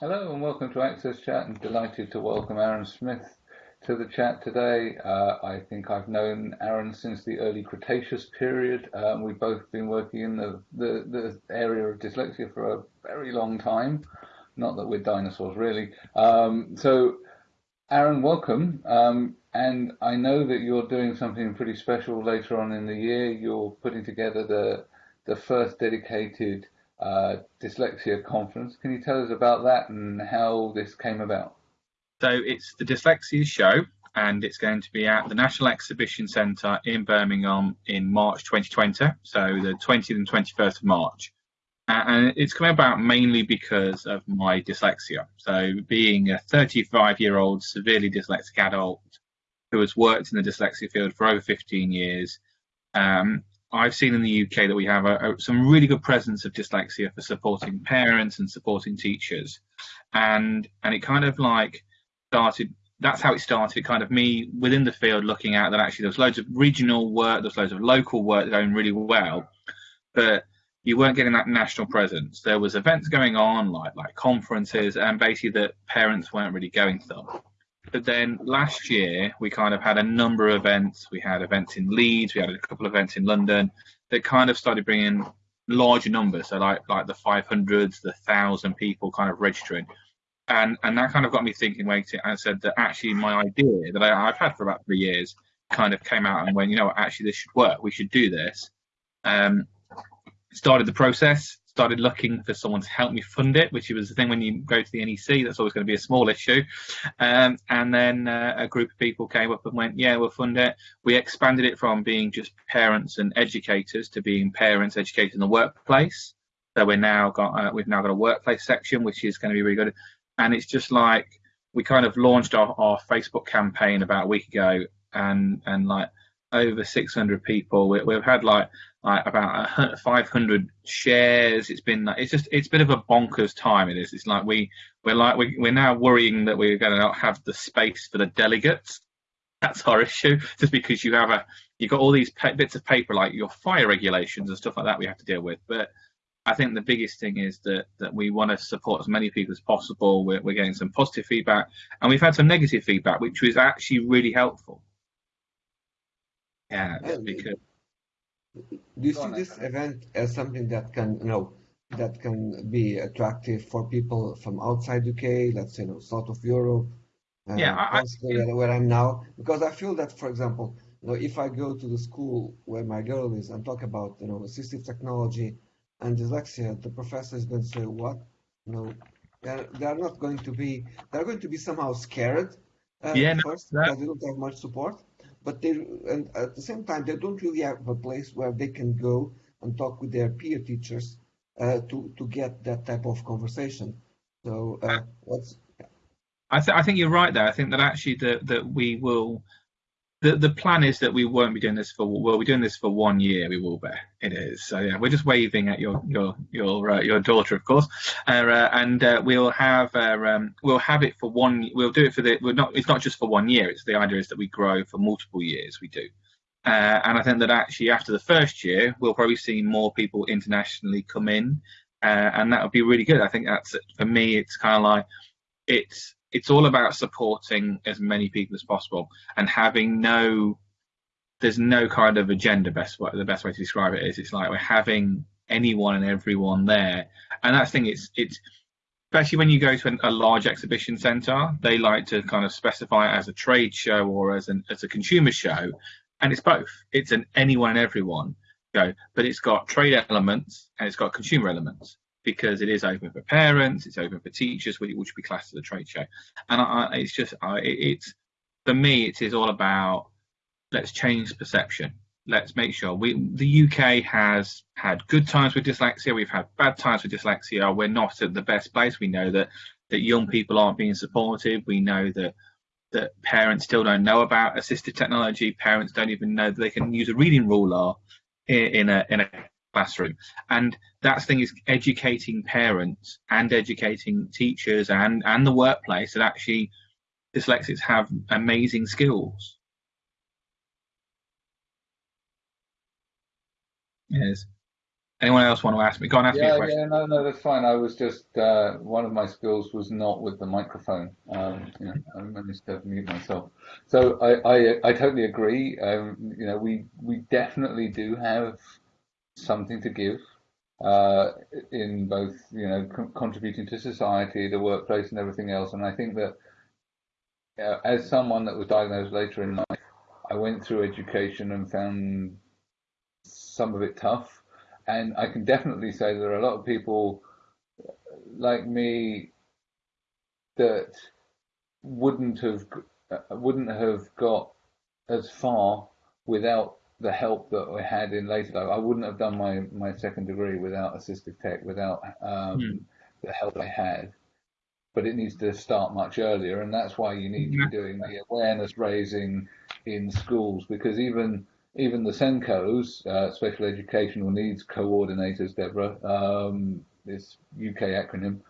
Hello and welcome to Access Chat and delighted to welcome Aaron Smith to the chat today. Uh, I think I've known Aaron since the early Cretaceous period. Um, we've both been working in the, the, the, area of dyslexia for a very long time. Not that we're dinosaurs really. Um, so Aaron, welcome. Um, and I know that you're doing something pretty special later on in the year. You're putting together the, the first dedicated uh, dyslexia conference. Can you tell us about that and how this came about? So it's the Dyslexia Show, and it's going to be at the National Exhibition Centre in Birmingham in March 2020, so the 20th and 21st of March. And it's come about mainly because of my dyslexia. So, being a 35 year old severely dyslexic adult who has worked in the dyslexia field for over 15 years, um, I've seen in the UK that we have a, a, some really good presence of dyslexia for supporting parents and supporting teachers, and and it kind of like started. That's how it started. Kind of me within the field looking at that. Actually, there's loads of regional work, there's loads of local work going really well, but you weren't getting that national presence. There was events going on like like conferences, and basically that parents weren't really going to them. But then last year, we kind of had a number of events. We had events in Leeds, we had a couple of events in London that kind of started bringing larger numbers. So like like the 500s, the thousand people kind of registering, and and that kind of got me thinking. Waiting, and said that actually my idea that I, have had for about three years kind of came out and went, you know, actually this should work. We should do this. Um, started the process started looking for someone to help me fund it, which was the thing when you go to the NEC, that's always going to be a small issue. Um, and then uh, a group of people came up and went, yeah, we'll fund it. We expanded it from being just parents and educators to being parents, educators in the workplace. So we're now got uh, we've now got a workplace section, which is going to be really good. And it's just like we kind of launched our, our Facebook campaign about a week ago, and and like over 600 people. We, we've had like like about 500 shares. It's been it's just it's a bit of a bonkers time. It is. It's like we we're like we, we're now worrying that we're going to not have the space for the delegates. That's our issue. Just because you have a you've got all these bits of paper like your fire regulations and stuff like that we have to deal with. But I think the biggest thing is that that we want to support as many people as possible. We're, we're getting some positive feedback, and we've had some negative feedback, which was actually really helpful. Yeah, because do you see this event as something that can, you know, that can be attractive for people from outside UK, let's say, you know, south of Europe, uh, yeah, I, where, where I'm now? Because I feel that, for example, you know, if I go to the school where my girl is and talk about, you know, assistive technology and dyslexia, the professor is going to say, "What? You know, they're, they're not going to be. They're going to be somehow scared uh, yeah, first no, because they don't have much support." But they and at the same time they don't really have a place where they can go and talk with their peer teachers uh, to to get that type of conversation. So uh, what's I, th- I think you're right there. I think that actually that that we will the the plan is that we won't be doing this for well, we're doing this for one year. We will be. It is. So yeah, we're just waving at your your your uh, your daughter, of course, uh, uh, and uh, we'll have uh, um, we'll have it for one. We'll do it for the. We're not. It's not just for one year. It's the idea is that we grow for multiple years. We do. Uh, and I think that actually after the first year, we'll probably see more people internationally come in, and that would be really good. I think that's for me. It's kind of like it's it's all about supporting as many people as possible and having no there's no kind of agenda best way the best way to describe it is it's like we're having anyone and everyone there. And that's the thing it's it's especially when you go to an, a large exhibition center they like to kind of specify it as a trade show or as an as a consumer show and it's both. It's an anyone and everyone go but it's got trade elements and it's got consumer elements because it is open for parents, it's open for teachers, which would be classed as a trade show. And I, it's just, I, it's for me, it is all about let's change perception. Let's make sure we the UK has had good times with dyslexia. We've had bad times with dyslexia. We're not at the best place. We know that that young people aren't being supported. We know that that parents still don't know about assistive technology. Parents don't even know that they can use a reading ruler in, in a in a classroom. And that's thing is educating parents and educating teachers and, and the workplace that actually dyslexics have amazing skills. Yes. Anyone else want to ask me? Go on, ask me a Yeah, question. yeah, no, no, that's fine. I was just uh, one of my skills was not with the microphone. Um, you know, I managed to mute myself. So I, I, I totally agree. Um, you know, we we definitely do have something to give uh, in both, you know, con contributing to society, the workplace, and everything else. And I think that uh, as someone that was diagnosed later in life, I went through education and found some of it tough and I can definitely say there are a lot of people like me that wouldn't have uh, wouldn't have got as far without the help that I had in later life. I wouldn't have done my my second degree without assistive tech, without um, Hmm. the help I had. But it needs to start much earlier, and that's why you need to be doing the awareness raising in schools because even even the SENCOs, uh, Special Educational Needs Coordinators, Deborah, um, this UK acronym,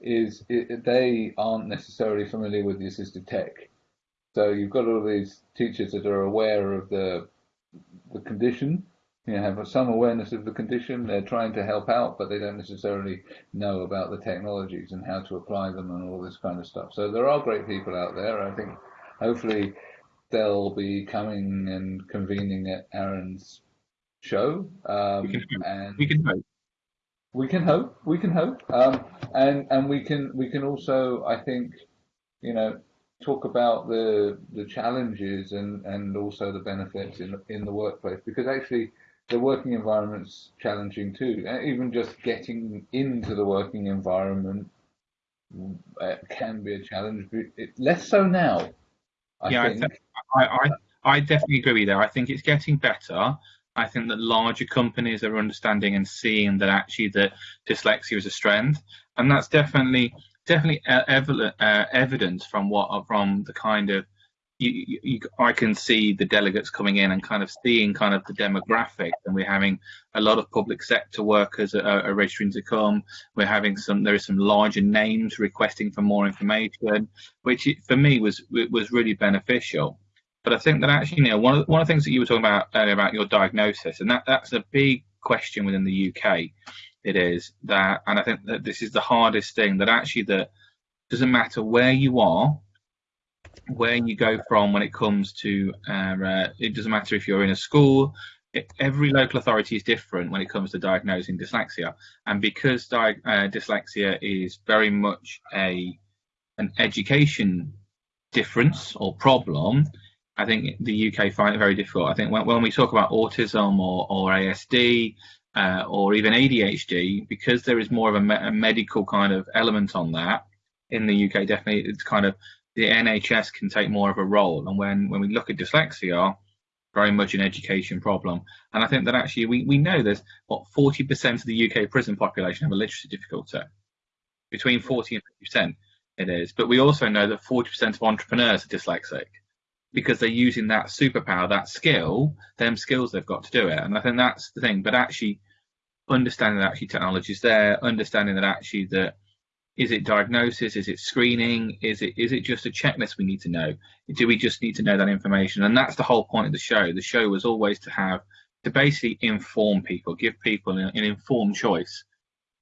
is it, they aren't necessarily familiar with the assistive tech. So you've got all these teachers that are aware of the the condition, you know, have some awareness of the condition. They're trying to help out, but they don't necessarily know about the technologies and how to apply them and all this kind of stuff. So there are great people out there. I think hopefully they'll be coming and convening at Aaron's show. Um, We can We can hope. we can hope. We can hope. Um, and and we can we can also I think you know talk about the the challenges and and also the benefits in in the workplace because actually the working environment's challenging too. Uh, Even just getting into the working environment uh, can be a challenge. but It, less so now, I Yeah, I think. I, I, I definitely agree with you there. I think it's getting better. I think that larger companies are understanding and seeing that actually that dyslexia is a strength, and that's definitely definitely e- evi- uh, evidence from what from the kind of you, you, I can see the delegates coming in and kind of seeing kind of the demographic, and we're having a lot of public sector workers are, are registering to come. We're having some there is some larger names requesting for more information, which for me was was really beneficial. But I think that actually, you know, one of one of the things that you were talking about earlier about your diagnosis, and that that's a big question within the UK. It is that, and I think that this is the hardest thing. That actually, that doesn't matter where you are, where you go from when it comes to, uh, uh, it doesn't matter if you're in a school. It, every local authority is different when it comes to diagnosing dyslexia, and because di- uh, dyslexia is very much a an education difference or problem, I think the UK find it very difficult. I think when, when we talk about autism or, or ASD uh, or even ADHD, because there is more of a, me- a medical kind of element on that in the UK, definitely it's kind of the NHS can take more of a role. And when, when we look at dyslexia, very much an education problem. And I think that actually we, we know there's what 40% of the UK prison population have a literacy difficulty, between 40 and 50% it is. But we also know that 40% of entrepreneurs are dyslexic because they're using that superpower, that skill, them skills they've got to do it. And I think that's the thing. But actually understanding that actually technology is there, understanding that actually that is it diagnosis, is it screening, is it is it just a checklist we need to know? Do we just need to know that information? And that's the whole point of the show. The show was always to have to basically inform people, give people an, an informed choice.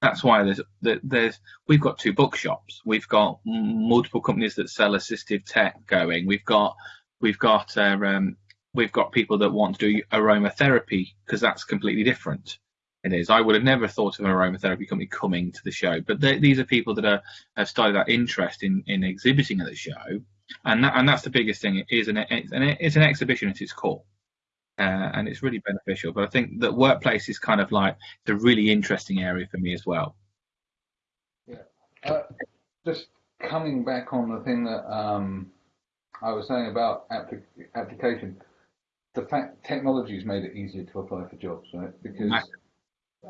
That's why there's there's we've got two bookshops. We've got multiple companies that sell assistive tech going. We've got we've got uh, um, we've got people that want to do aromatherapy because that's completely different. It is. I would have never thought of an aromatherapy company coming to the show, but these are people that are, have started that interest in, in exhibiting at the show, and that, and that's the biggest thing. It is an it's an, it's an exhibition at its core, uh, and it's really beneficial. But I think that workplace is kind of like the really interesting area for me as well. Uh, just coming back on the thing that um, I was saying about applic- application, the fact technology's made it easier to apply for jobs, right? Because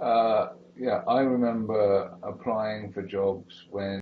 uh, yeah, I remember applying for jobs when